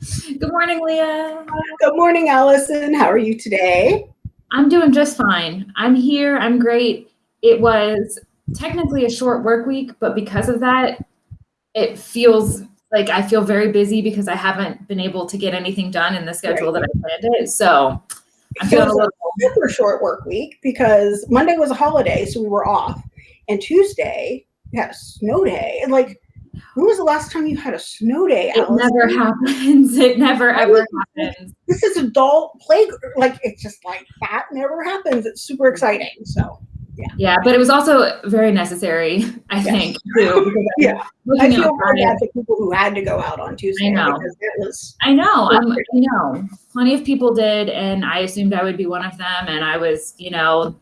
Good morning, Leah. Good morning, Allison. How are you today? I'm doing just fine. I'm here. I'm great. It was technically a short work week, but because of that, it feels like I feel very busy because I haven't been able to get anything done in the schedule right. that I planned it. So I'm feeling a little super short work week because Monday was a holiday, so we were off, and Tuesday we had a snow day, and like when was the last time you had a snow day? It never happens. It never ever happens. This is adult play. Like it's just like that never happens. It's super exciting. So yeah. Yeah, but it was also very necessary, I yes. think, too. yeah. I feel very bad for people who had to go out on Tuesday. I know. It was I know. Um, I know. Plenty of people did, and I assumed I would be one of them. And I was, you know,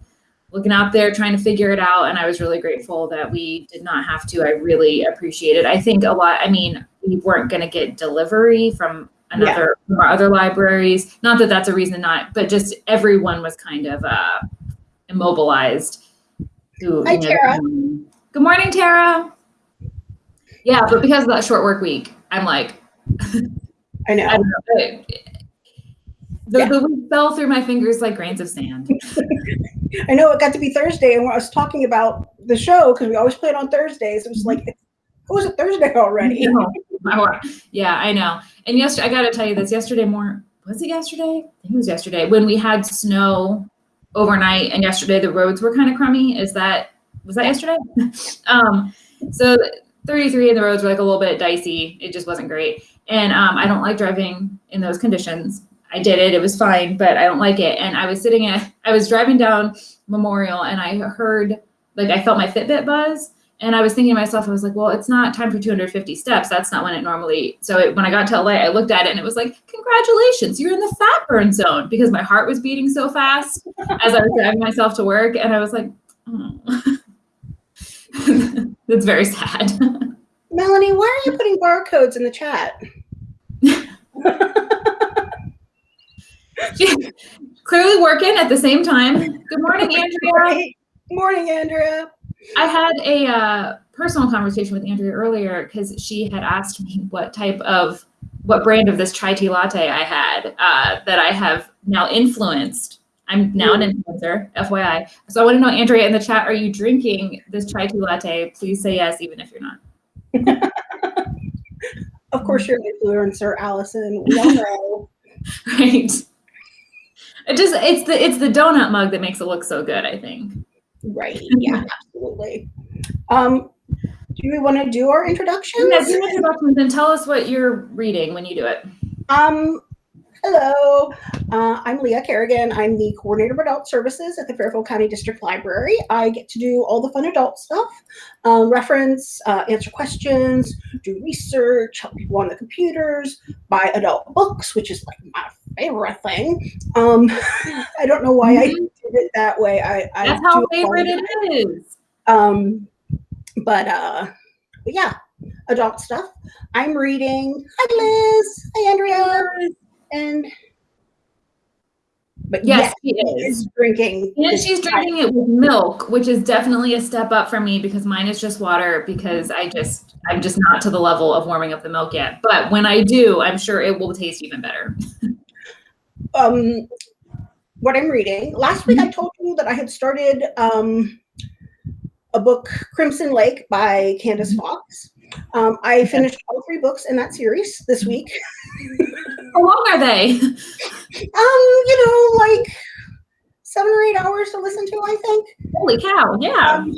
looking out there trying to figure it out and i was really grateful that we did not have to. I really appreciate it. I think a lot i mean we weren't going to get delivery from another yeah. from our other libraries. Not that that's a reason not but just everyone was kind of uh immobilized who, Hi, know, Tara. good morning tara. Yeah but because of that short work week i'm like i know, I know. The, yeah. the week fell through my fingers like grains of sand I know it got to be Thursday, and when I was talking about the show because we always play it on Thursdays, it was like it was a Thursday already. yeah, I know. And yesterday, I got to tell you this. Yesterday more was it yesterday? I think it was yesterday when we had snow overnight, and yesterday the roads were kind of crummy. Is that was that yesterday? um, so 33 and the roads were like a little bit dicey. It just wasn't great, and um, I don't like driving in those conditions. I did it. It was fine, but I don't like it. And I was sitting at, I was driving down Memorial and I heard, like, I felt my Fitbit buzz. And I was thinking to myself, I was like, well, it's not time for 250 steps. That's not when it normally. So it, when I got to LA, I looked at it and it was like, congratulations, you're in the fat burn zone because my heart was beating so fast as I was driving myself to work. And I was like, oh. that's very sad. Melanie, why are you putting barcodes in the chat? clearly working at the same time. Good morning, Andrea. Good morning, Andrea. I had a uh, personal conversation with Andrea earlier because she had asked me what type of, what brand of this chai tea latte I had uh, that I have now influenced. I'm now an influencer, FYI. So I want to know, Andrea, in the chat, are you drinking this chai tea latte? Please say yes, even if you're not. of course, you're an influencer, Allison. We all know. right. It just it's the it's the donut mug that makes it look so good, I think. Right. Yeah, absolutely. Um, do we want to do our introductions? Yeah, do introductions and tell us what you're reading when you do it. Um, Hello, uh, I'm Leah Kerrigan. I'm the coordinator of adult services at the Fairfield County District Library. I get to do all the fun adult stuff, um, reference, uh, answer questions, do research, help people on the computers, buy adult books, which is like my favorite thing. Um, I don't know why I mm-hmm. did it that way. I, I That's how favorite it is. Um, but, uh, but yeah, adult stuff. I'm reading. Hi, Liz. Hi, Andrea and but yes, yes she is. is drinking. And she's drinking it with milk, which is definitely a step up for me because mine is just water because I just I'm just not to the level of warming up the milk yet. But when I do, I'm sure it will taste even better. um what I'm reading. Last week I mm-hmm. told you that I had started um a book Crimson Lake by Candice mm-hmm. Fox. Um, I finished all three books in that series this week. How long are they? Um, you know, like seven or eight hours to listen to, I think. Holy cow, yeah. Um,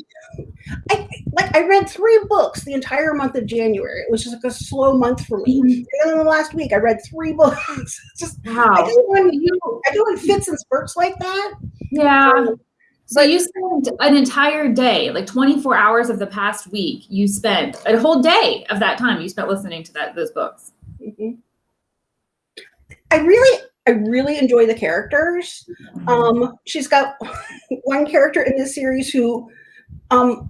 I like I read three books the entire month of January. It was just like a slow month for me. Mm-hmm. And then the last week I read three books. just wow. I do when you I do fits and spurts like that. Yeah. Um, so you spent an entire day, like 24 hours of the past week, you spent a whole day of that time you spent listening to that those books. Mm-hmm. I really, I really enjoy the characters. Mm-hmm. Um, she's got one character in this series who um,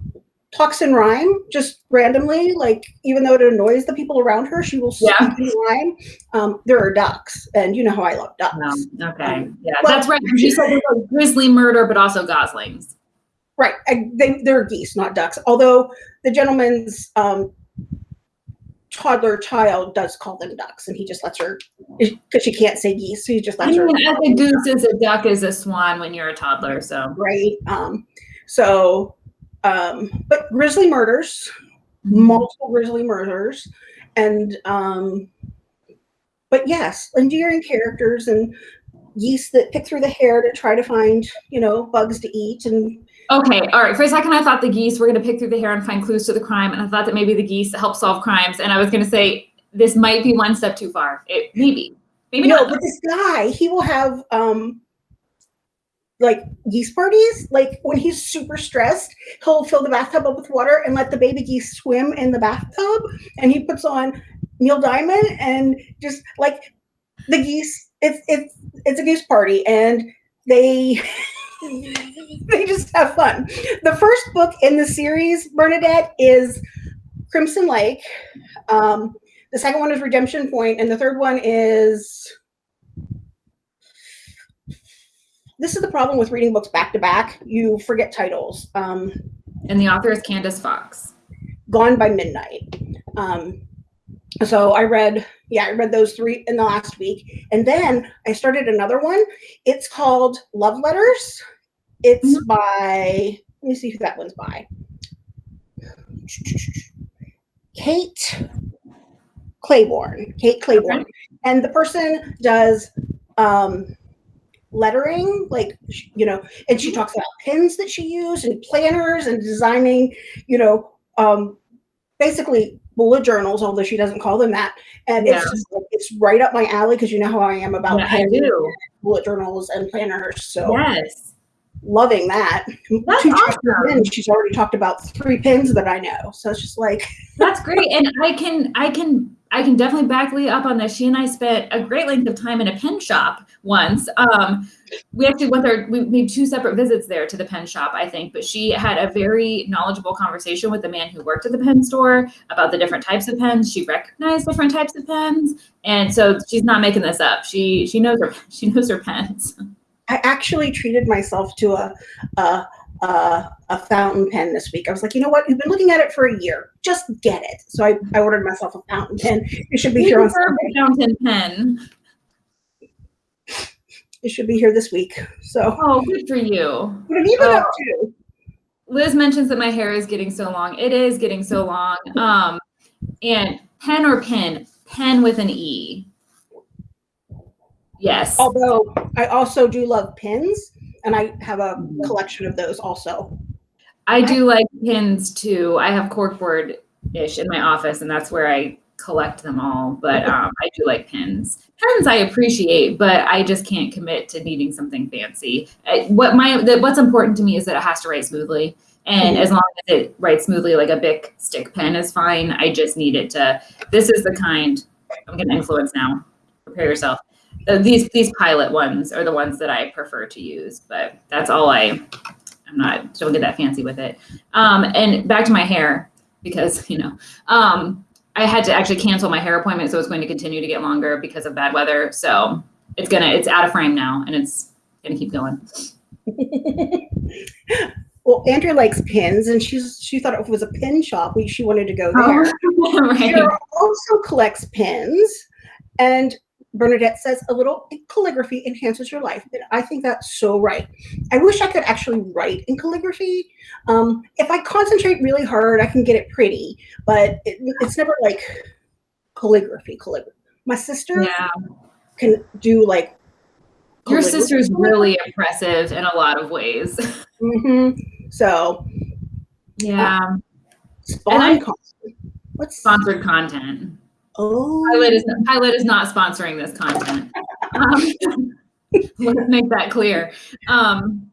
talks in rhyme just randomly. Like even though it annoys the people around her, she will speak yeah. in rhyme. Um, there are ducks, and you know how I love ducks. Okay, um, yeah, that's right. She said there's a grizzly murder, but also goslings. Right, I, they, they're geese, not ducks. Although the gentleman's um, toddler child does call them ducks, and he just lets her because she can't say geese, so he just I lets her. mean, as a goose is a duck is a swan when you're a toddler. So Right. Um, so, um, but grizzly murders, Mm-hmm. multiple grizzly murders, and um, but yes, endearing characters and geese that pick through the hair to try to find you know bugs to eat and Okay, all right. For a second, I thought the geese were going to pick through the hair and find clues to the crime, and I thought that maybe the geese help solve crimes. And I was going to say this might be one step too far. It maybe, maybe no, not. but this guy, he will have um like geese parties. Like when he's super stressed, he'll fill the bathtub up with water and let the baby geese swim in the bathtub. And he puts on Neil Diamond and just like the geese, it's it's it's a goose party and they they just have fun. The first book in the series, Bernadette, is Crimson Lake. Um, the second one is Redemption Point, and the third one is this is the problem with reading books back to back. You forget titles. Um, And the author is Candice Fox. Gone by Midnight. Um, so I read, yeah, I read those three in the last week, and then I started another one. It's called Love Letters. It's Mhm. by let me see who that one's by. Kate Clayborn. Kate Clayborn, and the person does um, lettering, like you know, and she talks about pens that she used and planners and designing, you know, um, basically bullet journals, although she doesn't call them that. And Yeah. it's just like, it's right up my alley because you know how I am about Yeah, I do. bullet journals and planners. So Yes, loving that. That's Two awesome. she's already talked about three pins that I know. So it's just like that's great. And I can, I can, I can definitely back Leah up on this. She and I spent a great length of time in a pen shop once. Um, we actually went there. We made two separate visits there to the pen shop, I think. But she had a very knowledgeable conversation with the man who worked at the pen store about the different types of pens. She recognized different types of pens, and so she's not making this up. She she knows her she knows her pens. I actually treated myself to a a, a a fountain pen this week. I was like, you know what? You've been looking at it for a year. Just get it. So I, I ordered myself a fountain pen. It should be here on Prefer Sunday. a fountain pen. It should be here this week. So Oh, good for you. what have you been up Oh. to? Liz mentions that my hair is getting so long. It is getting so long. Um, and pen or pin? Pen with an E. Yes. Although I also do love pins, and I have a collection of those also. I do like pins too. I have corkboard ish in my office, and that's where I collect them all. But um, I do like pins. Pens I appreciate, but I just can't commit to needing something fancy. I, what my the, what's important to me is that it has to write smoothly, and Mhm. as long as it writes smoothly, like a Bic stick pen is fine. I just need it to. This is the kind. I'm gonna influence now. Prepare yourself. Uh, these these pilot ones are the ones that I prefer to use, but that's all I. I'm not don't get that fancy with it. Um, and back to my hair because you know um, I had to actually cancel my hair appointment, so it's going to continue to get longer because of bad weather. So it's gonna it's out of frame now, and it's gonna keep going. well, Andrea likes pins, and she's she thought it was a pin shop. We, she wanted to go there. right. Cheryl also collects pins, and Bernadette says a little calligraphy enhances your life. And I think that's so right. I wish I could actually write in calligraphy. Um, if I concentrate really hard, I can get it pretty, but it, it's never like calligraphy. Calligraphy. My sister Yeah, can do like. your sister's really impressive in a lot of ways. Mhm. So Yeah, spawn. I- con- What's sponsored content. Oh, Pilot is Pilot is not sponsoring this content. Um, let's make that clear. Um,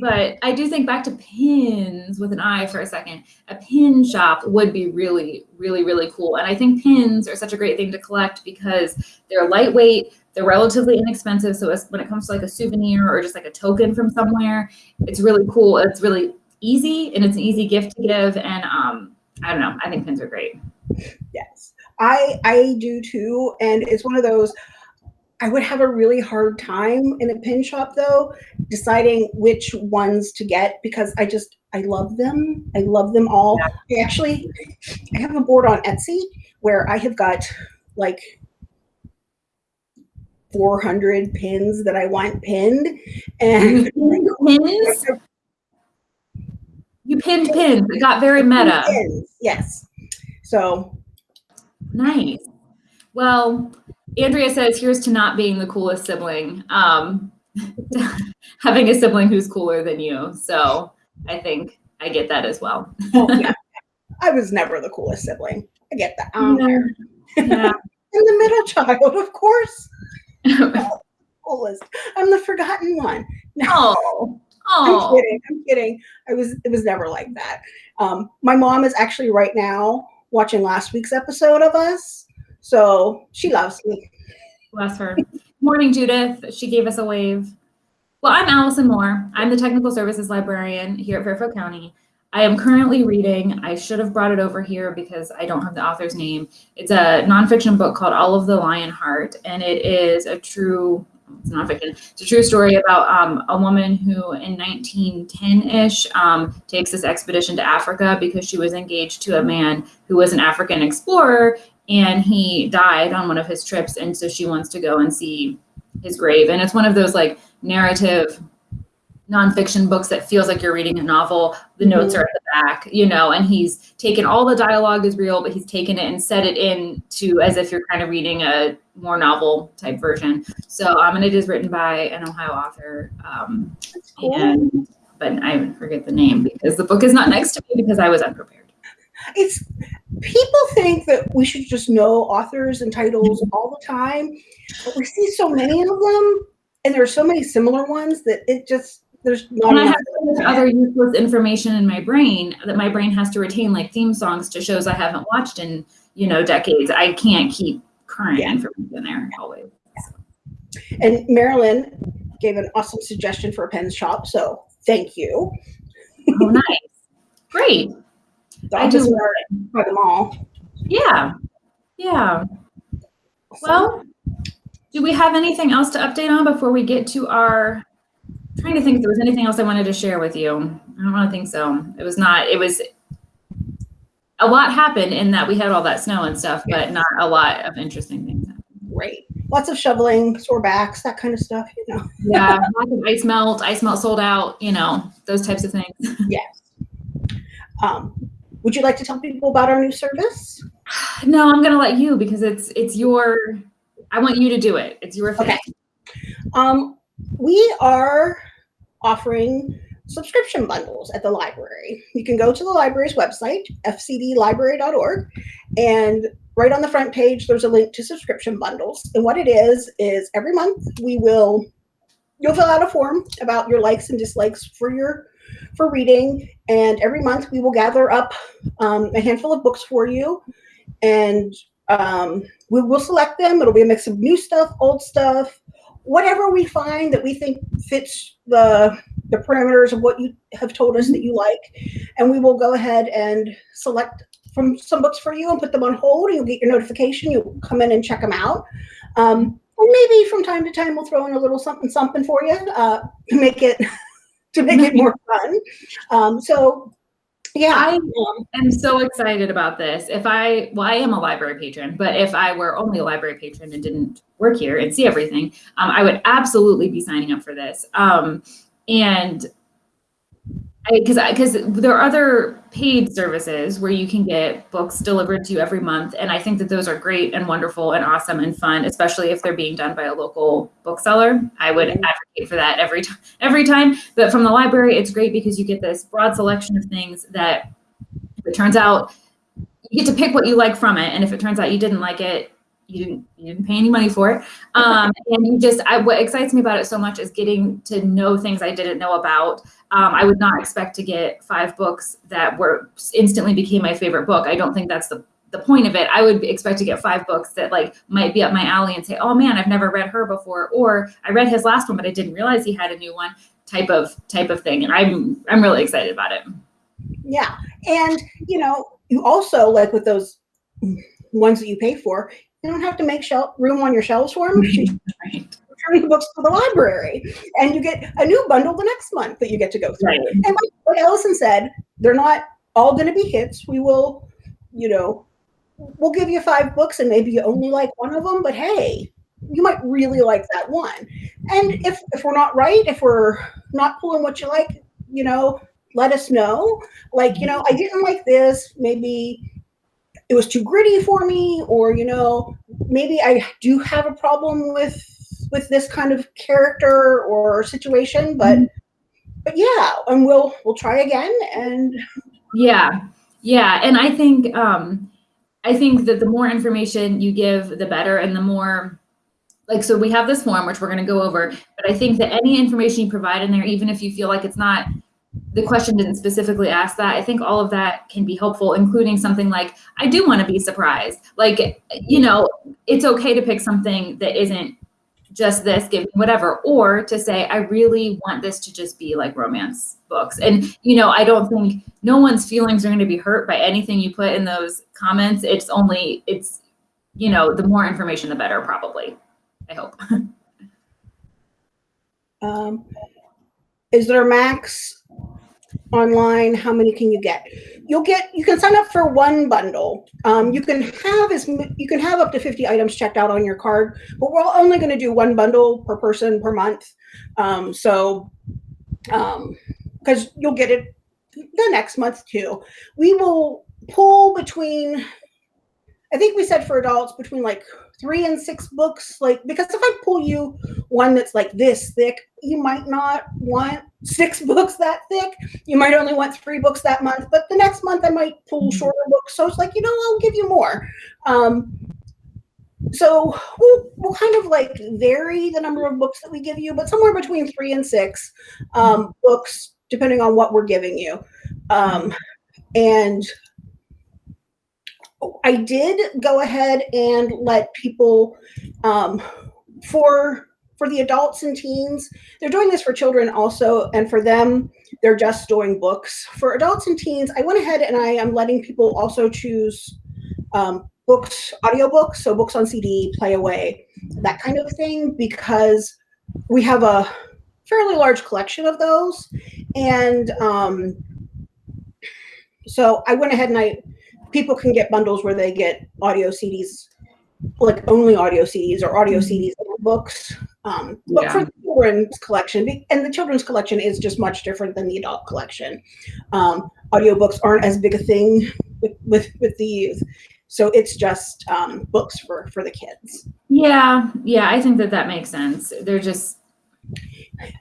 but I do think back to pins with an eye for a second. A pin shop would be really, really, really cool. And I think pins are such a great thing to collect because they're lightweight, they're relatively inexpensive. So when it comes to like a souvenir or just like a token from somewhere, it's really cool. It's really easy and it's an easy gift to give. And um, I don't know, I think pins are great. Yes, I I do too, and it's one of those. I would have a really hard time in a pin shop though, deciding which ones to get because I just I love them. I love them all. I actually I have a board on Etsy where I have got like 400 pins that I want pinned and Pins? You pinned pins. It got very meta. Pins, yes. So Nice. Well, Andrea says, here's to not being the coolest sibling. Um, having a sibling who's cooler than you. So I think I get that as well. oh, yeah. I was never the coolest sibling. I get that. Um, Yeah. Yeah. I'm the middle child, of course. Coolest. I'm the forgotten one. oh, I'm oh, kidding. I'm kidding. I was. It was never like that. Um, my mom is actually right now watching last week's episode of us, so she loves me. bless her. Morning, Judith. She gave us a wave. Well, I'm Allison Moore. I'm the technical services librarian here at Fairfield County. I am currently reading, I should have brought it over here because I don't have the author's name. It's a nonfiction book called All of the Lion Heart, and it is a true, it's nonfiction, it's a true story about um, a woman who in 1910-ish um, takes this expedition to Africa because she was engaged to a man who was an African explorer and he died on one of his trips and so she wants to go and see his grave. And it's one of those like narrative nonfiction books that feels like you're reading a novel. The notes are at the back you know and he's taken all the dialogue is real but he's taken it and set it in to as if you're kind of reading a more novel type version so um and it is written by an ohio author um cool. and but i forget the name because the book is not next to me because i was unprepared It's people think that we should just know authors and titles all the time, but we see so many of them, and there are so many similar ones that it just there's not And I have so much other useless information in my brain that my brain has to retain, like theme songs to shows I haven't watched in, you know, decades. I can't keep current Yeah. information in there always. And Marilyn gave an awesome suggestion for a pen shop, so thank you. Oh, nice. Great. I just love it. try them all. Yeah. Yeah. Well, do we have anything else to update on before we get to our? Trying to think if there was anything else I wanted to share with you. I don't want to think so. It was not. It was. A lot happened in that we had all that snow and stuff, but not a lot of interesting things. great. Lots of shoveling, sore backs, that kind of stuff, you know. Yeah, lots of ice melt, ice melt sold out. You know those types of things. Yes. Um, would you like to tell people about our new service? No, I'm gonna let you because it's it's your. I want you to do it. It's your thing. Okay. Um, we are offering subscription bundles at the library. You can go to the library's website, fcdlibrary.org, and right on the front page, there's a link to subscription bundles. And what it is, is every month we will, you'll fill out a form about your likes and dislikes for your, for reading. And every month we will gather up um, a handful of books for you. And um, we will select them. It'll be a mix of new stuff, old stuff, whatever we find that we think fits the the parameters of what you have told us that you like, and we will go ahead and select from some books for you and put them on hold. You'll get your notification. You'll come in and check them out. Um, maybe from time to time we'll throw in a little something something for you uh, to make it to make it more fun. Um, so yeah, I am so excited about this. If I, well, I am a library patron, but if I were only a library patron and didn't work here and see everything, um, I would absolutely be signing up for this. Um, and because because there are other paid services where you can get books delivered to you every month, and I think that those are great and wonderful and awesome and fun, especially if they're being done by a local bookseller. I would advocate for that every time. Every time, but from the library, it's great because you get this broad selection of things that if it turns out you get to pick what you like from it and if it turns out you didn't like it you didn't you didn't pay any money for it. Um, and you just I, what excites me about it so much is getting to know things i didn't know about. Um, i would not expect to get five books that were instantly became my favorite book. I don't think that's the the point of it. I would expect to get five books that like might be up my alley and say oh man i've never read her before or i read his last one but i didn't realize he had a new one type of type of thing. And i'm i'm really excited about it. Yeah. And, you know, you also, like with those ones that you pay for, You don't have to make shelf room on your shelves for them. Right. Return the books to the library, and you get a new bundle the next month that you get to go through. Right. And like what Allison said, they're not all going to be hits. We will, you know, we'll give you five books and maybe you only like one of them, but hey, you might really like that one. And if if we're not right, if we're not pulling what you like, you know, let us know. Like, you know, I didn't like this. Maybe it was too gritty for me, or you know, maybe I do have a problem with with this kind of character or situation, but but yeah, and we'll we'll try again and Yeah. Yeah. And I think um I think that the more information you give, the better. And the more like so we have this form which we're going to go over, but I think that any information you provide in there, even if you feel like it's not the question didn't specifically ask that. I think all of that can be helpful, including something like, I do want to be surprised. Like, you know, it's okay to pick something that isn't just this, give me whatever, or to say, I really want this to just be like romance books. And, you know, I don't think no one's feelings are going to be hurt by anything you put in those comments. It's only, it's, you know, the more information, the better, probably. I hope. Um, is there a max online? How many can you get? You'll get. You can sign up for one bundle. Um, you can have as you can have up to fifty items checked out on your card, but we're only going to do one bundle per person per month. Um, so, because you'll get it the next month too. We will pull between. I think we said for adults between like three and six books like because if i pull you one that's like this thick you might not want six books that thick. You might only want three books that month but the next month i might pull Mhm. shorter books. So it's like you know i'll give you more. Um, so we'll, we'll kind of like vary the number of books that we give you but somewhere between three and six um, books depending on what we're giving you. Um, and I did go ahead and let people um, for for the adults and teens. They're doing this for children also, and for them, they're just doing books. For adults and teens, I went ahead and I am letting people also choose um, books, audiobooks, so books on CD, play away, that kind of thing, because we have a fairly large collection of those, and um, so I went ahead and I people can get bundles where they get audio CDs, like only audio CDs or audio CDs and books. Um, but Yeah. for the children's collection, and the children's collection is just much different than the adult collection. Um, audiobooks aren't as big a thing with, with, with the youth. So it's just um, books for, for the kids. Yeah. Yeah. I think that that makes sense. They're just,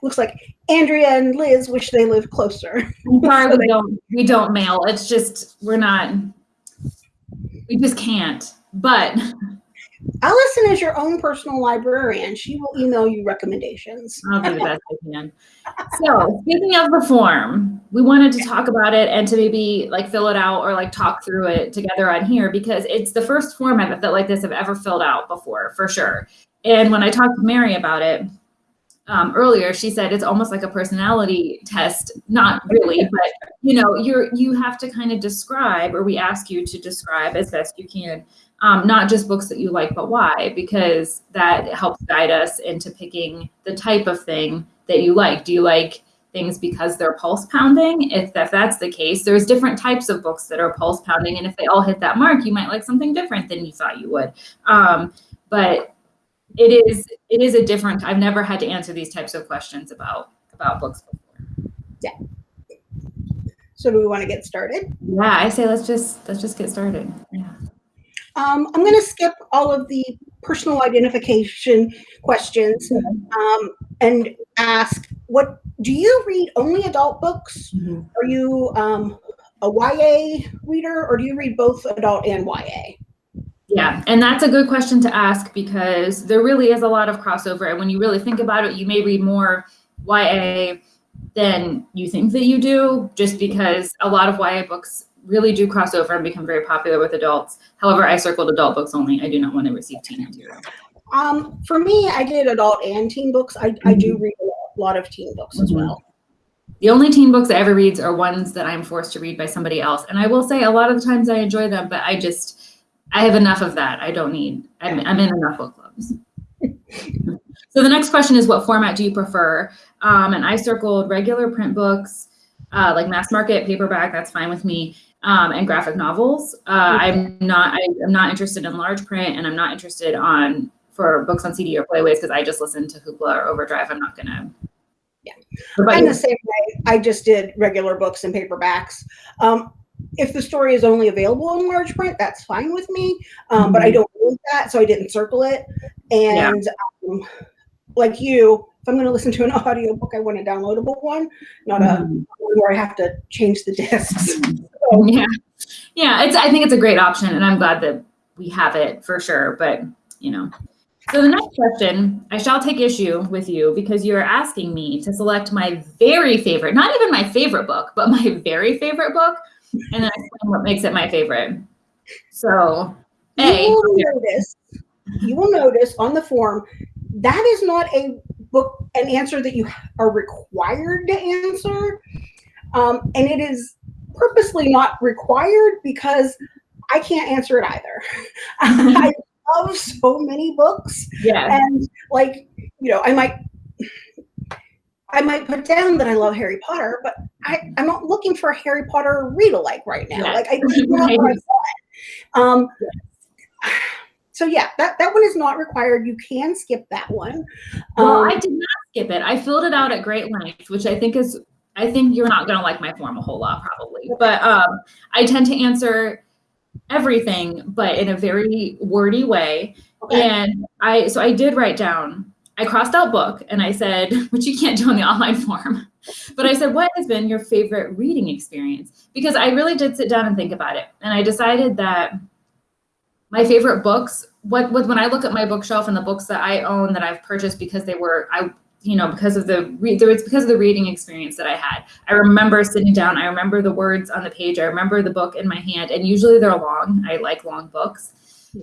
Looks like Andrea and Liz wish they lived closer. I'm sorry So we they- don't we don't mail. It's just we're not we just can't. But Allison is your own personal librarian. She will email you recommendations. I'll do the best I can. So speaking of the form, we wanted to talk about it and to maybe like fill it out or like talk through it together on here because it's the first form I've felt like this I've ever filled out before, for sure. And when I talked to Mary about it um, earlier, she said it's almost like a personality test. Not really, but you know, you're you have to kind of describe, or we ask you to describe as best you can um, not just books that you like, but why, because that helps guide us into picking the type of thing that you like. Do you like things because they're pulse pounding? If, if that's the case, there's different types of books that are pulse pounding, and if they all hit that mark, you might like something different than you thought you would. Um, but it is it is a different. I've never had to answer these types of questions about about books before. Yeah. So do we want to get started? Yeah, I say let's just let's just get started. Yeah. Um, I'm going to skip all of the personal identification questions um, and ask what do you read only adult books? Are you um, a YA reader or do you read both adult and YA? Yeah, and that's a good question to ask because there really is a lot of crossover. And when you really think about it, you may read more YA than you think that you do, just because a lot of YA books really do cross over and become very popular with adults. However, I circled adult books only. I do not want to receive teen material. Um, for me, I did adult and teen books. I, I do read a lot, of teen books as Mhm. well. The only teen books I ever read are ones that I'm forced to read by somebody else. And I will say a lot of the times I enjoy them, but I just I have enough of that. I don't need, I'm, I'm in enough book clubs. so the next question is what format do you prefer? Um, and I circled regular print books, uh, like mass market, paperback, that's fine with me, um, and graphic novels. Uh, I'm not, I, am not interested in large print and I'm not interested on for books on CD or Playaways because I just listen to Hoopla or Overdrive. I'm not gonna. Yeah, I'm the same way. I just did regular books and paperbacks. Um, if the story is only available in large print, that's fine with me. Um, mm-hmm. But I mm-hmm. don't need that, so I didn't circle it. And yeah. um, like you, if I'm going to listen to an audiobook, I want a downloadable one, not mm-hmm. a where I have to change the discs. so. Yeah, yeah. It's. I think it's a great option, and I'm glad that we have it for sure. But you know, so the next question, I shall take issue with you because you're asking me to select my very favorite, not even my favorite book, but my very favorite book, and then explain what makes it my favorite. So, A. You will notice, you will notice on the form, that is not a book, an answer that you are required to answer. Um, and it is purposely not required because I can't answer it either. I love so many books. Yeah. And like, you know, I might I might put down that I love Harry Potter, but I, I'm not looking for a Harry Potter read alike right now. Yeah. Like I right. Um so yeah, that, that one is not required. You can skip that one. Well, um, I did not skip it. I filled it out at great length, which I think is I think you're not gonna like my form a whole lot probably. But um I tend to answer everything, but in a very wordy way. Okay. And I, so I did write down, I crossed out book and I said, which you can't do on the online form, but I said, what has been your favorite reading experience? Because I really did sit down and think about it. And I decided that my favorite books, what, what when I look at my bookshelf and the books that I own that I've purchased because they were, I you know, because of the re- it's because of the reading experience that I had. I remember sitting down. I remember the words on the page. I remember the book in my hand, and usually they're long. I like long books,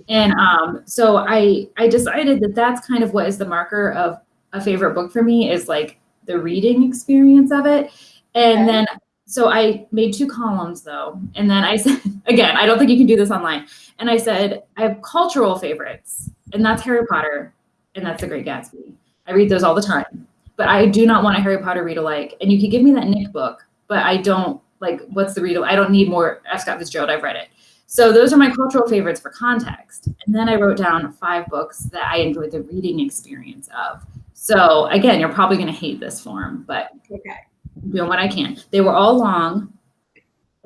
and um, so I I decided that that's kind of what is the marker of a favorite book for me is like the reading experience of it, and okay. then so I made two columns though, and then I said again, I don't think you can do this online, and I said I have cultural favorites, and that's Harry Potter, and that's The Great Gatsby I read those all the time, but I do not want a Harry Potter read alike. And you could give me that Nick book, but I don't like what's the read. I don't need more F. Scott Fitzgerald. I've read it. So those are my cultural favorites for context. And then I wrote down five books that I enjoyed the reading experience of. So again, you're probably going to hate this form, but okay. Doing what I can. They were all long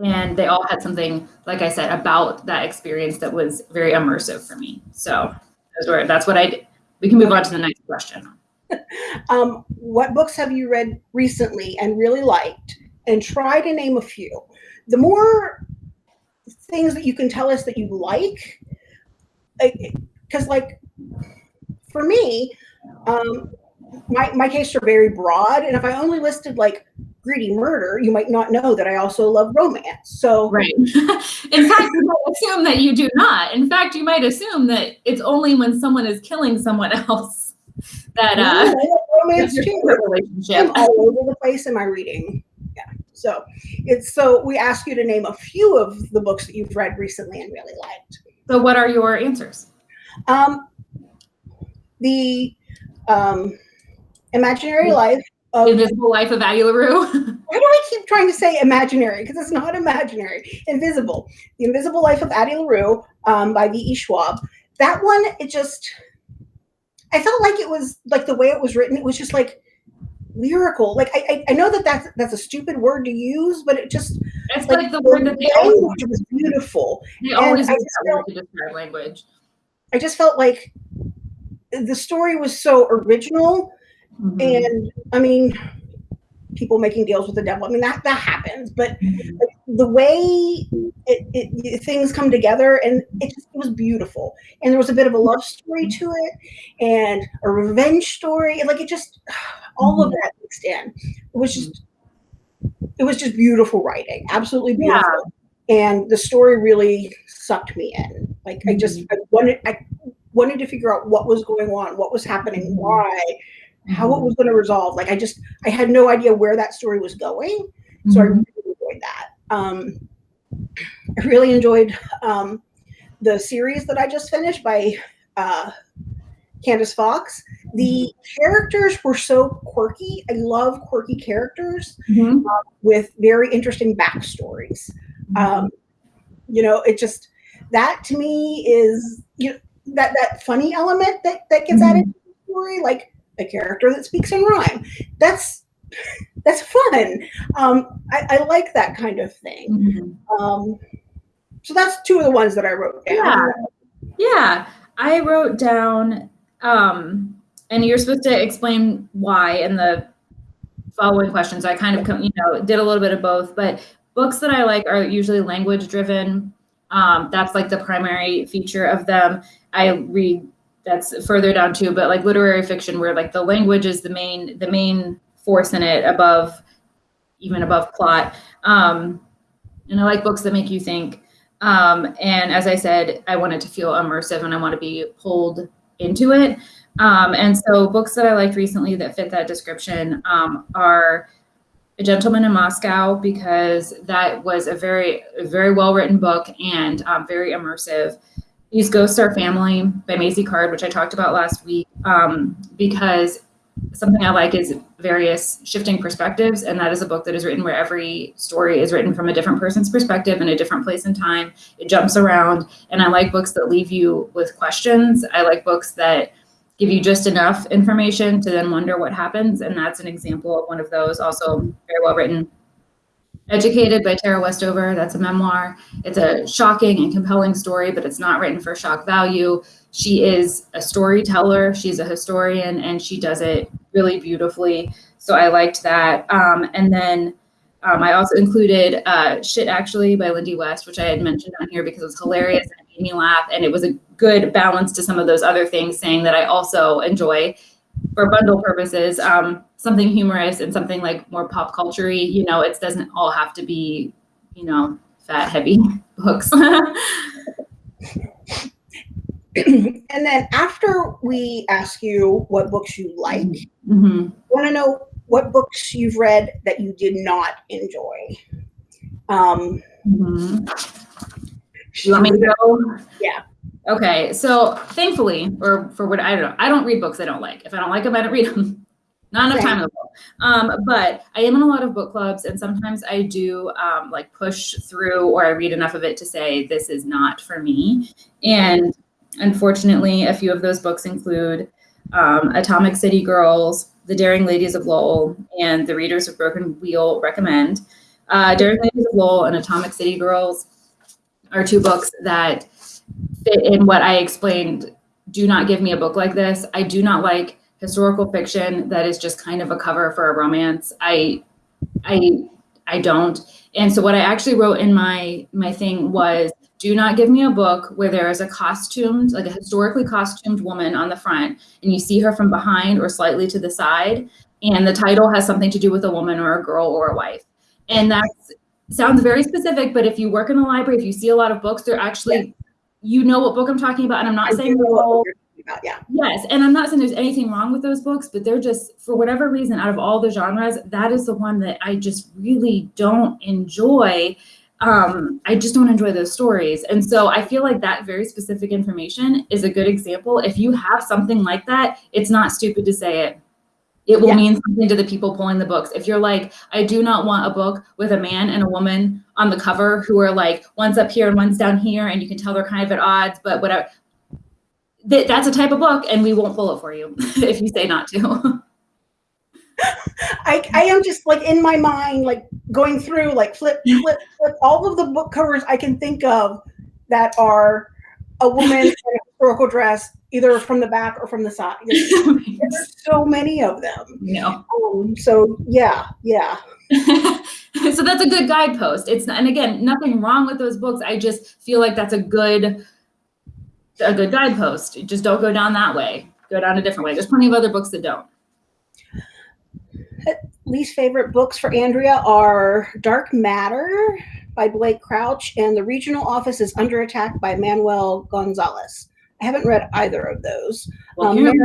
and they all had something, like I said, about that experience that was very immersive for me. So those were, that's what I did. We can move on to the next question. um, what books have you read recently and really liked? And try to name a few. The more things that you can tell us that you like, because like for me, um, my my tastes are very broad, and if I only listed like greedy murder, you might not know that I also love romance. So right. In fact, you might assume that you do not. In fact, you might assume that it's only when someone is killing someone else that uh, romance relationship. I'm all over the place in my reading. So it's so we ask you to name a few of the books that you've read recently and really liked. So what are your answers? Um, the um, Imaginary Life of Invisible Life of Addie LaRue. Why do I keep trying to say imaginary? Because it's not imaginary. Invisible. The Invisible Life of Addie LaRue um, by V.E. Schwab. That one, it just I felt like it was like the way it was written. It was just like lyrical. Like I, I, I know that that's that's a stupid word to use, but it just it's like, like the word that they language was beautiful. They always use felt, to describe language. I just felt like the story was so original, mm-hmm. and I mean, people making deals with the devil. I mean that that happens, but mm-hmm. The way it, it, things come together and it, just, it was beautiful. And there was a bit of a love story to it, and a revenge story, like it just all mm-hmm. of that mixed in. It was just it was just beautiful writing, absolutely beautiful. Yeah. And the story really sucked me in. Like mm-hmm. I just mm-hmm. I wanted I wanted to figure out what was going on, what was happening, mm-hmm. why how it mm-hmm. was going to resolve. Like I just I had no idea where that story was going, so mm-hmm. I really enjoyed that. Um, I really enjoyed um, the series that I just finished by uh, Candice Fox. The characters were so quirky. I love quirky characters Mhm. with very interesting backstories. Um, you know, it just that to me is you know, that that funny element that that gets added to the story, like a character that speaks in rhyme. That's that's fun. Um, I, I like that kind of thing. Mhm. Um, so that's two of the ones that I wrote down. Yeah. Yeah, I wrote down, um, and you're supposed to explain why in the following questions. I kind of, you know, did a little bit of both, but books that I like are usually language driven. Um, that's like the primary feature of them. I read that's further down too, but like literary fiction where like the language is the main the main force in it above even above plot. Um, and I like books that make you think. Um, and as I said, I want it to feel immersive and I want to be pulled into it. Um, and so books that I liked recently that fit that description um, are A Gentleman in Moscow because that was a very, very well written book and um, very immersive. These Ghosts Are Family by Maisy Card, which I talked about last week, um, because something I like is various shifting perspectives, and that is a book that is written where every story is written from a different person's perspective in a different place and time. It jumps around, and I like books that leave you with questions. I like books that give you just enough information to then wonder what happens, and that's an example of one of those. Also, very well written. Educated by Tara Westover. That's a memoir. It's a shocking and compelling story, but it's not written for shock value. She is a storyteller, she's a historian, and she does it really beautifully. So I liked that. Um, and then um, I also included uh, Shit Actually by Lindy West, which I had mentioned on here because it was hilarious and it made me laugh. And it was a good balance to some of those other things, saying that I also enjoy, for bundle purposes, um, something humorous and something like more pop culture You know, it doesn't all have to be, you know, fat, heavy books. and then after we ask you what books you like, hmm want to know what books you've read that you did not enjoy. Um, hmm You want me go? Yeah. Okay, so thankfully, or for what I don't know, I don't read books I don't like. If I don't like them, I don't read them. Not enough time in the book. Um, but I am in a lot of book clubs, and sometimes I do um, like push through, or I read enough of it to say this is not for me. And unfortunately, a few of those books include um, Atomic City Girls, The Daring Ladies of Lowell, and The Readers of Broken Wheel recommend. Uh, Daring Ladies of Lowell and Atomic City Girls are two books that fit in what I explained. Do not give me a book like this. I do not like historical fiction that is just kind of a cover for a romance. I, I, I don't. And so what I actually wrote in my my thing was do not give me a book where there is a costumed, like a historically costumed woman on the front, and you see her from behind or slightly to the side, and the title has something to do with a woman or a girl or a wife. And that sounds very specific, but if you work in the library, if you see a lot of books, they're actually, you know what book I'm talking about. And I'm not I saying do know what you're talking about, yeah. Yes, and I'm not saying there's anything wrong with those books, but they're just for whatever reason out of all the genres, that is the one that I just really don't enjoy. Um, I just don't enjoy those stories. And so I feel like that very specific information is a good example. If you have something like that, it's not stupid to say it. It will Yeah. mean something to the people pulling the books. If you're like, I do not want a book with a man and a woman on the cover who are like one's up here and one's down here, and you can tell they're kind of at odds, but whatever that, that's a type of book and we won't pull it for you if you say not to I, I am just like in my mind, like going through, like flip, flip, flip all of the book covers I can think of that are a woman in a historical dress, either from the back or from the side. There's, so many of them. no. Um, so yeah, yeah. so that's a good guidepost. It's and again nothing wrong with those books. I just feel like that's a good a good guidepost. Just don't go down that way. Go down a different way. There's plenty of other books that don't Least favorite books for Andrea are Dark Matter by Blake Crouch and The Regional Office is Under Attack by Manuel Gonzales. I haven't read either of those. well, Um, Mary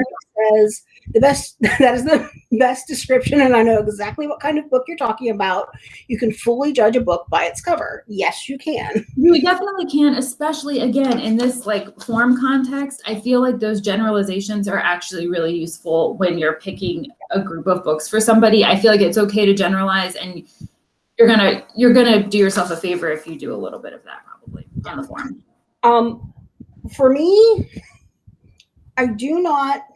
says the best that is the best description and i know exactly what kind of book you're talking about. You can fully judge a book by its cover. Yes you can. You definitely can especially again in this like form context. I feel like those generalizations are actually really useful when you're picking a group of books for somebody. I feel like it's okay to generalize and you're gonna you're gonna do yourself a favor if you do a little bit of that probably on the form. Um for me i do not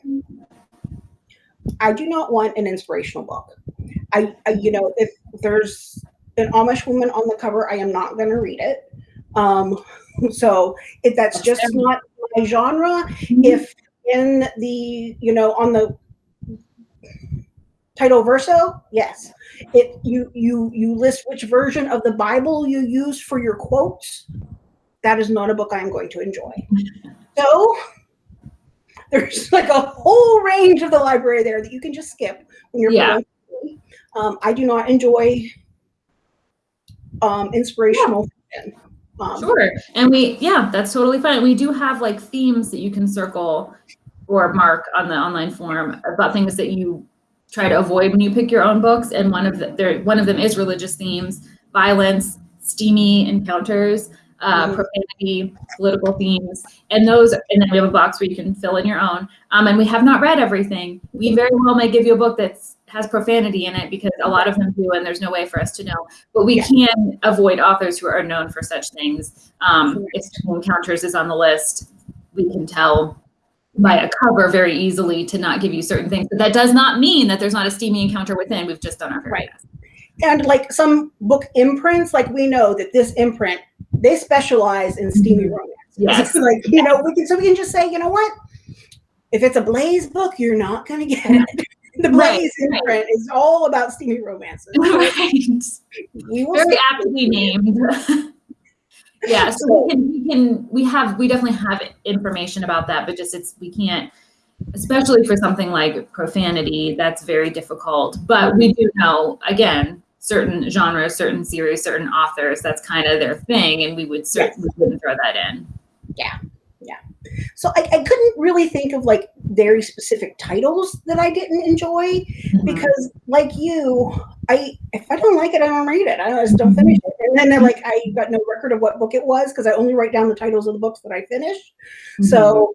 I do not want an inspirational book. I, I you know, if there's an Amish woman on the cover, I am not going to read it. Um, so if that's just not my genre, mm-hmm. if in the, you know, on the title verso, yes. It you you you list which version of the Bible you use for your quotes. That is not a book I am going to enjoy. So there's like a whole range of the library there that you can just skip when you're yeah. Um, I do not enjoy um, inspirational yeah. um, sure. And we, yeah, that's totally fine. We do have like themes that you can circle or mark on the online form about things that you try to avoid when you pick your own books. And one of the, there, one of them is religious themes, violence, steamy encounters uh, mm-hmm. profanity, political themes, and those. And then we have a box where you can fill in your own. Um, and we have not read everything. We very well may give you a book that has profanity in it because a lot of them do, and there's no way for us to know. But we yeah. can avoid authors who are known for such things. Um, if Encounters is on the list, we can tell by a cover very easily to not give you certain things. But that does not mean that there's not a steamy encounter within. We've just done our very right. best. And like some book imprints, like we know that this imprint they specialize in steamy mm-hmm. romance. Yes. like, you know, we can so we can just say, you know what? If it's a Blaze book, you're not gonna get it. the Blaze right, imprint right. is all about steamy romances. Right. We will Very aptly named. yeah, so we can we can we have we definitely have information about that, but just it's we can't especially for something like profanity, that's very difficult. But we do know, again, certain genres, certain series, certain authors. That's kind of their thing, and we would certainly yes. wouldn't throw that in. Yeah, yeah. So I, I couldn't really think of like very specific titles that I didn't enjoy mm-hmm. because, like you, I if I don't like it, I don't read it. I just don't finish it. And then they're like, I got no record of what book it was because I only write down the titles of the books that I finish. Mm-hmm. So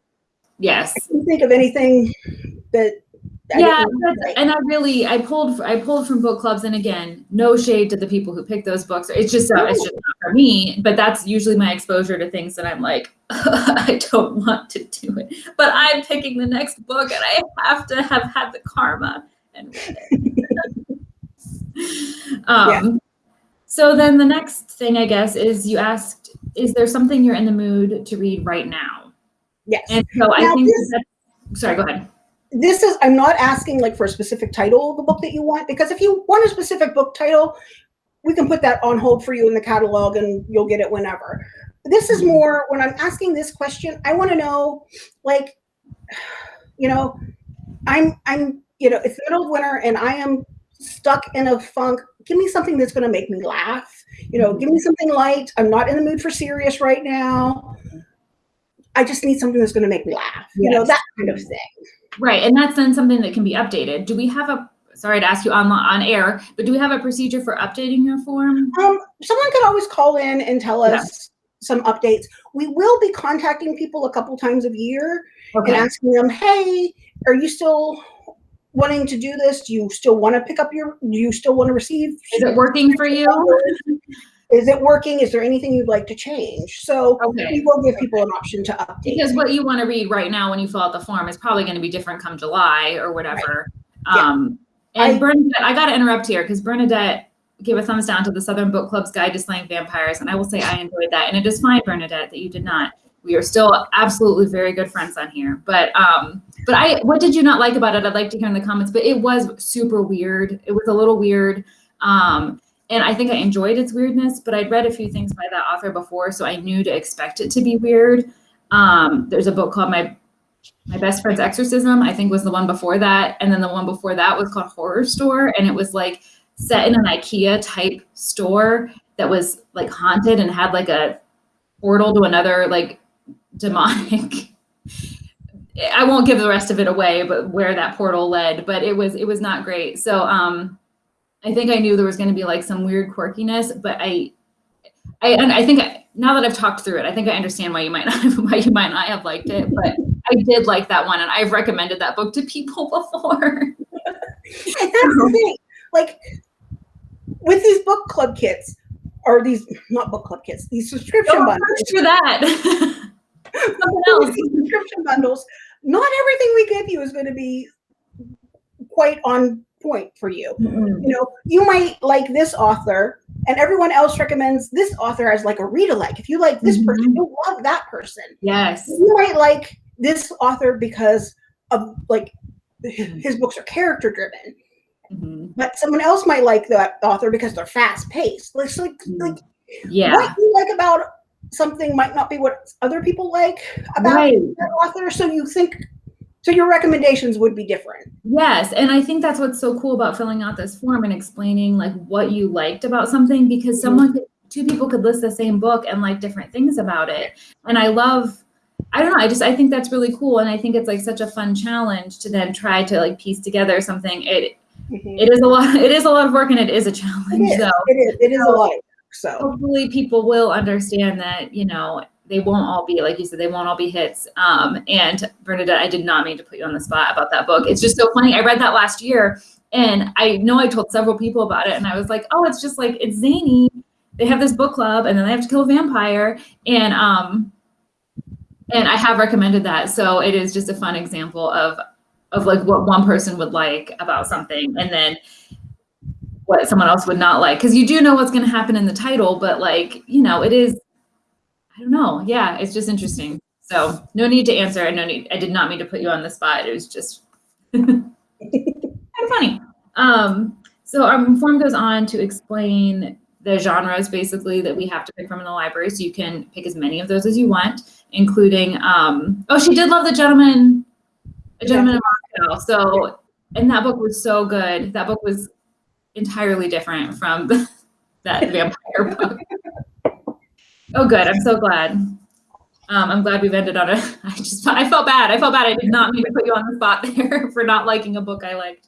yes, I can't think of anything that yeah and i really i pulled i pulled from book clubs and again no shade to the people who pick those books. It's just uh, it's just not for me but that's usually my exposure to things that i'm like i don't want to do it. But i'm picking the next book and i have to have had the karma and um yeah. so then the next thing i guess is you asked is there something you're in the mood to read right now? Yes. And so now i think this, sorry go ahead this is i'm not asking like for a specific title of the book that you want because if you want a specific book title we can put that on hold for you in the catalog and you'll get it whenever. This is more when i'm asking this question i want to know like you know i'm i'm you know it's middle of winter and i am stuck in a funk. Give me something that's going to make me laugh. You know give me something light. I'm not in the mood for serious right now. I just need something that's going to make me laugh. You know that kind of thing Right, and that's then something that can be updated. Do we have a, sorry to ask you on, on air, but do we have a procedure for updating your form? Um, someone could always call in and tell us some updates. We will be contacting people a couple times a year okay. and asking them, hey, are you still wanting to do this? Do you still want to pick up your, do you still want to receive? Is it working for you? Is it working? Is there anything you'd like to change? So okay. we will give people an option to update. Because what you want to read right now when you fill out the form is probably going to be different come July or whatever. Right. Um. And I, Bernadette, I got to interrupt here because Bernadette gave a thumbs down to the Southern Book Club's Guide to Slaying Vampires. And I will say I enjoyed that. And it is fine, Bernadette, that you did not. We are still absolutely very good friends on here. But um, but I what did you not like about it? I'd like to hear in the comments. But it was super weird. It was a little weird. Um, and I think I enjoyed its weirdness, but I'd read a few things by that author before, so I knew to expect it to be weird. Um, there's a book called My My Best Friend's Exorcism, I think was the one before that, and then the one before that was called Horrorstör, and it was like set in an IKEA type store that was like haunted and had like a portal to another like demonic I won't give the rest of it away, but where that portal led, but it was it was not great. So um, I think I knew there was going to be like some weird quirkiness, but I, I and I think I, now that I've talked through it, I think I understand why you might not why you might not have liked it, but I did like that one, and I've recommended that book to people before. and that's the thing, like with these book club kits, or these not book club kits, these subscription Don't bundles. for that. Something else. These subscription bundles. Not everything we give you is going to be quite on point for you. Mm-mm. You know, you might like this author, and everyone else recommends this author as like a read alike. If you like this person, Mhm. you love that person. Yes. You might like this author because of like his books are character driven, Mhm. but someone else might like that author because they're fast paced. Like, like, like Yeah. what you like about something might not be what other people like about Right. that author. So you think, so your recommendations would be different. Yes, and I think that's what's so cool about filling out this form and explaining like what you liked about something because mm-hmm. someone could, two people could list the same book and like different things about it. And I love I don't know, I just I think that's really cool and I think it's like such a fun challenge to then try to like piece together something. It mm-hmm. it is a lot it is a lot of work and it is a challenge is. though. It is. It is a lot. So hopefully people will understand that you know they won't all be like you said they won't all be hits. Um and bernadette i did not mean to put you on the spot about that book. It's just so funny. I read that last year and i know i told several people about it and i was like oh it's just like it's zany. They have this book club and then they have to kill a vampire. And um and i have recommended that. So it is just a fun example of of like what one person would like about something and then what someone else would not like. Because you do know what's going to happen in the title but like you know it is i don't know. Yeah it's just interesting. So no need to answer. No need i did not mean to put you on the spot. It was just kind of funny. Um so our form goes on to explain the genres basically that we have to pick from in the library. So you can pick as many of those as you want including um oh she did love the gentleman. A gentleman in moscow. So and that book was so good. That book was entirely different from that vampire book. Oh, good. I'm so glad. Um, I'm glad we've ended on a. I just I felt bad. I felt bad. I did not mean to put you on the spot there for not liking a book I liked.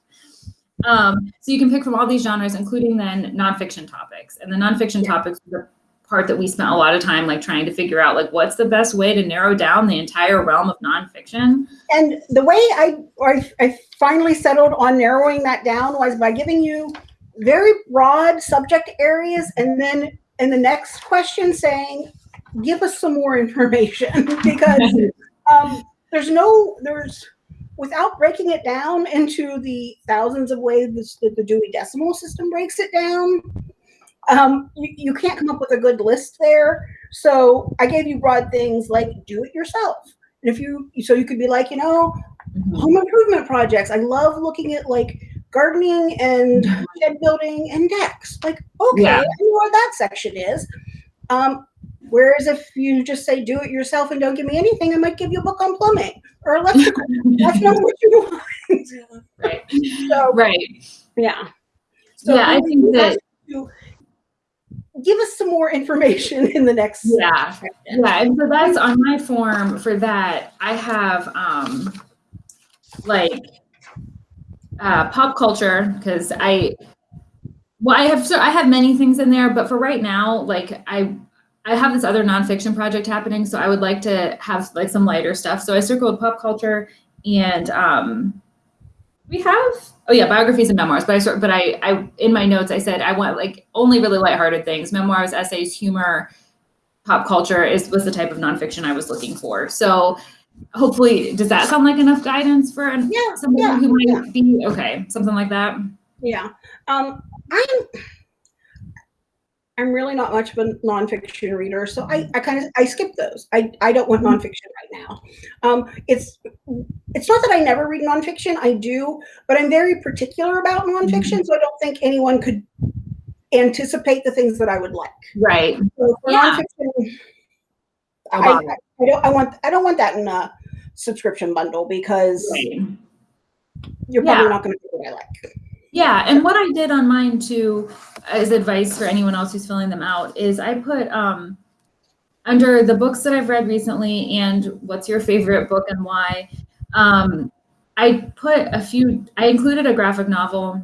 Um, so you can pick from all these genres, including then nonfiction topics. And the nonfiction Yeah. topics are the part that we spent a lot of time like trying to figure out like what's the best way to narrow down the entire realm of nonfiction. And the way I, I, I finally settled on narrowing that down was by giving you very broad subject areas and then in the next question saying, give us some more information because um, there's no, there's, without breaking it down into the thousands of ways that the Dewey Decimal System breaks it down, um, you, you can't come up with a good list there. So I gave you broad things like do it yourself. And if you, so you could be like, you know, home improvement projects. I love looking at like gardening and shed building and decks. Like, okay, Yeah. I know where that section is. Um, whereas if you just say do it yourself and don't give me anything, I might give you a book on plumbing or electrical. That's not what you want. right. so Right. yeah. yeah, I think that give us some more information in the next Yeah. section. Yeah, and so that's on my form for that. I have um like uh pop culture because I well I have so I have many things in there, but for right now, like I I have this other nonfiction project happening, so I would like to have like some lighter stuff. So I circled pop culture and um we have oh yeah biographies and memoirs but i sort but i i in my notes i said i want like only really lighthearted things memoirs essays humor pop culture is was the type of nonfiction I was looking for. So hopefully, does that sound like enough guidance for an, Yeah, somebody yeah, who might be okay, something like that? Yeah. Um, I'm I'm really not much of a nonfiction reader, so I, I kind of I skip those. I, I don't want nonfiction right now. Um, it's it's not that I never read nonfiction. I do, but I'm very particular about nonfiction, so I don't think anyone could anticipate the things that I would like. Right. So for Yeah. nonfiction, I. I, I don't I want I don't want that in a subscription bundle because Right. you're probably Yeah. not going to do what I like. Yeah, and what I did on mine too, as advice for anyone else who's filling them out, is I put um, under the books that I've read recently and what's your favorite book and why. Um, I put a few. I included a graphic novel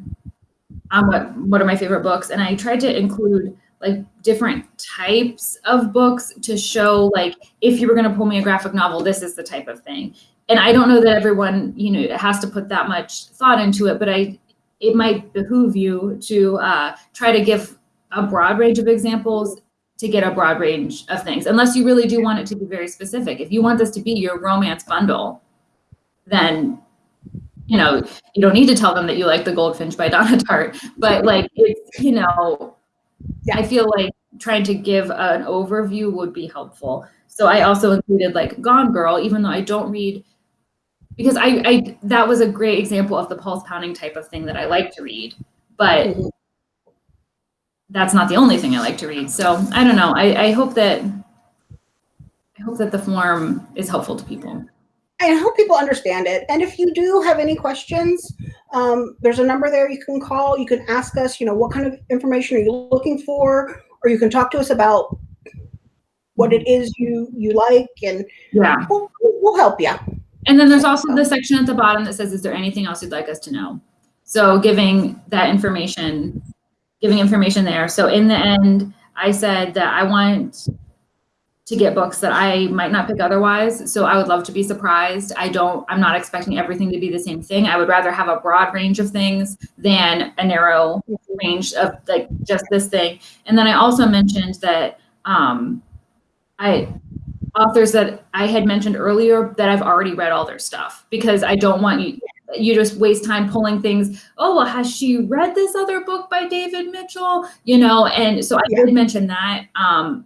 on what what are my favorite books, and I tried to include like different types of books to show like if you were going to pull me a graphic novel, this is the type of thing. And I don't know that everyone you know has to put that much thought into it, but I it might behoove you to uh, try to give a broad range of examples to get a broad range of things, unless you really do want it to be very specific. If you want this to be your romance bundle, then you know you don't need to tell them that you like the Goldfinch by Donna Tartt, but like it's you know, I feel like trying to give an overview would be helpful. So I also included like Gone Girl, even though I don't read because I, I that was a great example of the pulse pounding type of thing that I like to read, but mm-hmm. that's not the only thing I like to read. So I don't know. I, I hope that I hope that the form is helpful to people. I hope people understand it. And if you do have any questions, um, there's a number there you can call. You can ask us, you know, what kind of information are you looking for, or you can talk to us about what it is you you like, and yeah, we'll, we'll help you. And then there's also the section at the bottom that says, is there anything else you'd like us to know? So giving that information, giving information there. So in the end, I said that I want to get books that I might not pick otherwise. So I would love to be surprised. I don't, I'm not expecting everything to be the same thing. I would rather have a broad range of things than a narrow range of like just this thing. And then I also mentioned that um, I authors that I had mentioned earlier that I've already read all their stuff because I don't want you you just waste time pulling things. Oh, well, has she read this other book by David Mitchell? You know, and so I yeah. did mention that. Um,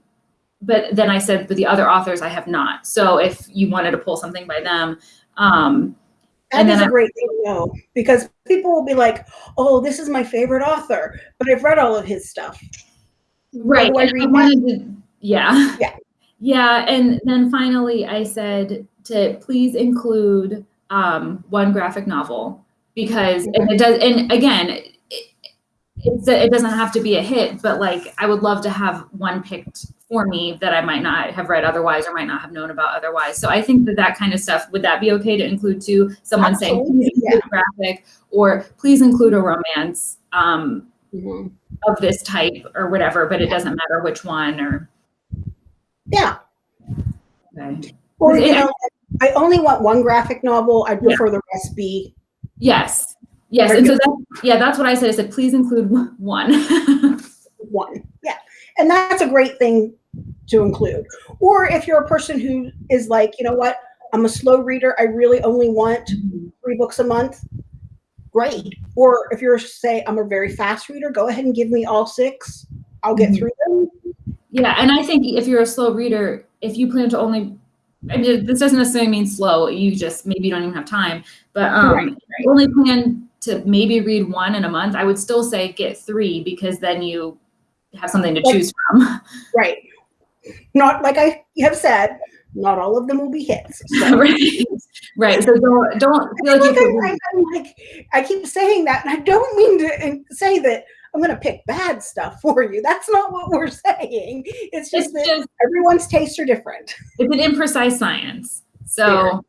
but then I said, but the other authors I have not. So if you wanted to pull something by them, um, that and is a I, great thing to know because people will be like, "Oh, this is my favorite author," but I've read all of his stuff. Right. I I to, yeah. Yeah. Yeah, and then finally I said to please include um, one graphic novel because and it does. And again, it, it's a, it doesn't have to be a hit, but like I would love to have one picked for me that I might not have read otherwise or might not have known about otherwise. So I think that that kind of stuff would that be okay to include too? Someone Absolutely. saying please include yeah. graphic or please include a romance um, mm-hmm. of this type or whatever, but it doesn't matter which one or. Yeah. Okay. Or you know, I only want one graphic novel. I prefer yeah. the rest be. Yes. Yes. And so that, yeah, that's what I said. I said, please include one. one. And that's a great thing to include. Or if you're a person who is like, you know what, I'm a slow reader. I really only want three books a month. Great. Or if you're say I'm a very fast reader, go ahead and give me all six. I'll get mm-hmm. through them. Yeah, and I think if you're a slow reader, if you plan to only, I mean, this doesn't necessarily mean slow. You just maybe you don't even have time, but um, right, right. only plan to maybe read one in a month. I would still say get three because then you have something to like, choose from. Right. Not like I have said, not all of them will be hits. So. right. right. So don't don't feel like, you I, I, like I keep saying that, and I don't mean to say that I'm going to pick bad stuff for you. That's not what we're saying. It's just it's that just, everyone's tastes are different. It's an imprecise science. So,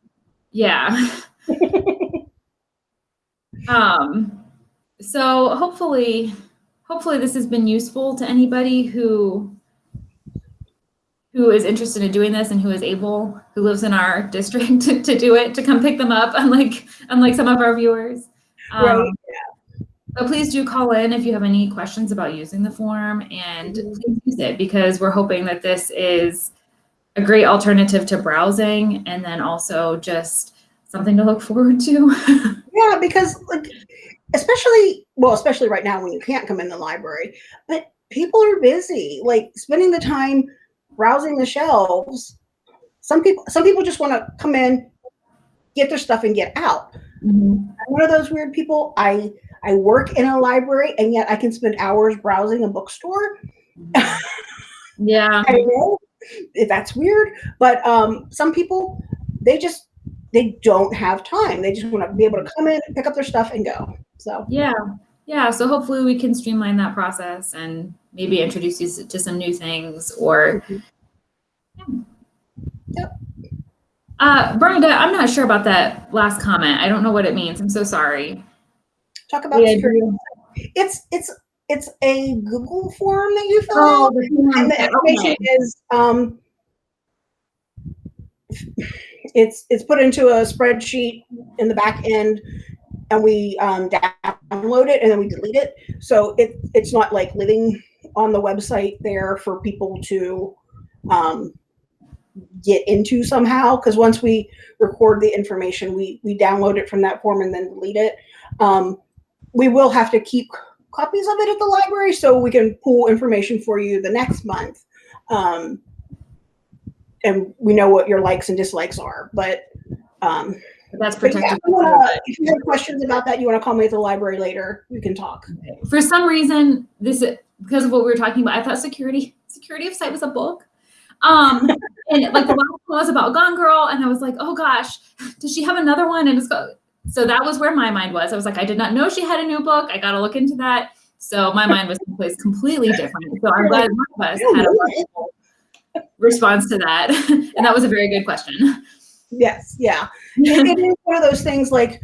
yeah. um, so hopefully, hopefully this has been useful to anybody who who is interested in doing this and who is able, who lives in our district to, to do it, to come pick them up, unlike unlike some of our viewers. Um, right. Yeah. So please do call in if you have any questions about using the form and please use it because we're hoping that this is a great alternative to browsing and then also just something to look forward to. yeah, because like especially well, especially right now when you can't come in the library, but people are busy, like spending the time browsing the shelves. Some people some people just want to come in, get their stuff and get out. Mm-hmm. I'm one of those weird people. I I work in a library and yet I can spend hours browsing a bookstore. Yeah. I know if that's weird, but um, some people they just they don't have time. They just want to be able to come in, pick up their stuff, and go. So yeah, yeah. So hopefully we can streamline that process and maybe introduce you to some new things or. Mm-hmm. Yep. Uh, Bernadette, I'm not sure about that last comment. I don't know what it means. I'm so sorry. Talk about Yeah, security. It's it's it's a Google form that you fill Oh, out, and the information Okay. is um, it's it's put into a spreadsheet in the back end, and we um, download it and then we delete it. So it it's not like living on the website there for people to um, get into somehow. Because once we record the information, we we download it from that form and then delete it. Um, we will have to keep copies of it at the library so we can pull information for you the next month. Um, and we know what your likes and dislikes are, but um, That's but yeah, protected. if you wanna- if you have questions about that, you want to call me at the library later, we can talk. For some reason, this because of what we were talking about, I thought security security of site was a book. Um, and like the last one was about Gone Girl, and I was like, oh gosh, does she have another one? And it's go. So that was where my mind was. I was like, I did not know she had a new book. I got to look into that. So my mind was someplace completely different. So I'm glad one of us had a response to that, and that was a very good question. Yes, yeah. it, it is one of those things like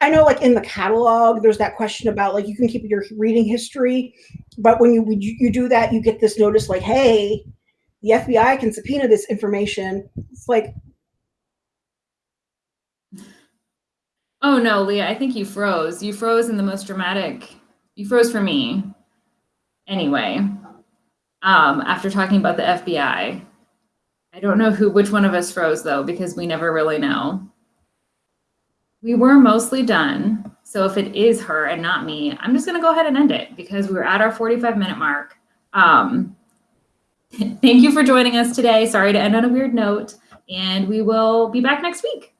I know like in the catalog there's that question about like you can keep your reading history, but when you when you, you do that you get this notice like hey, the FBI can subpoena this information. It's like Oh no, Leah, I think you froze. You froze in the most dramatic. You froze for me. Anyway, um, after talking about the FBI, I don't know who, which one of us froze though, because we never really know. We were mostly done. So if it is her and not me, I'm just gonna go ahead and end it because we're at our 45 minute mark. Um, thank you for joining us today. Sorry to end on a weird note, and we will be back next week.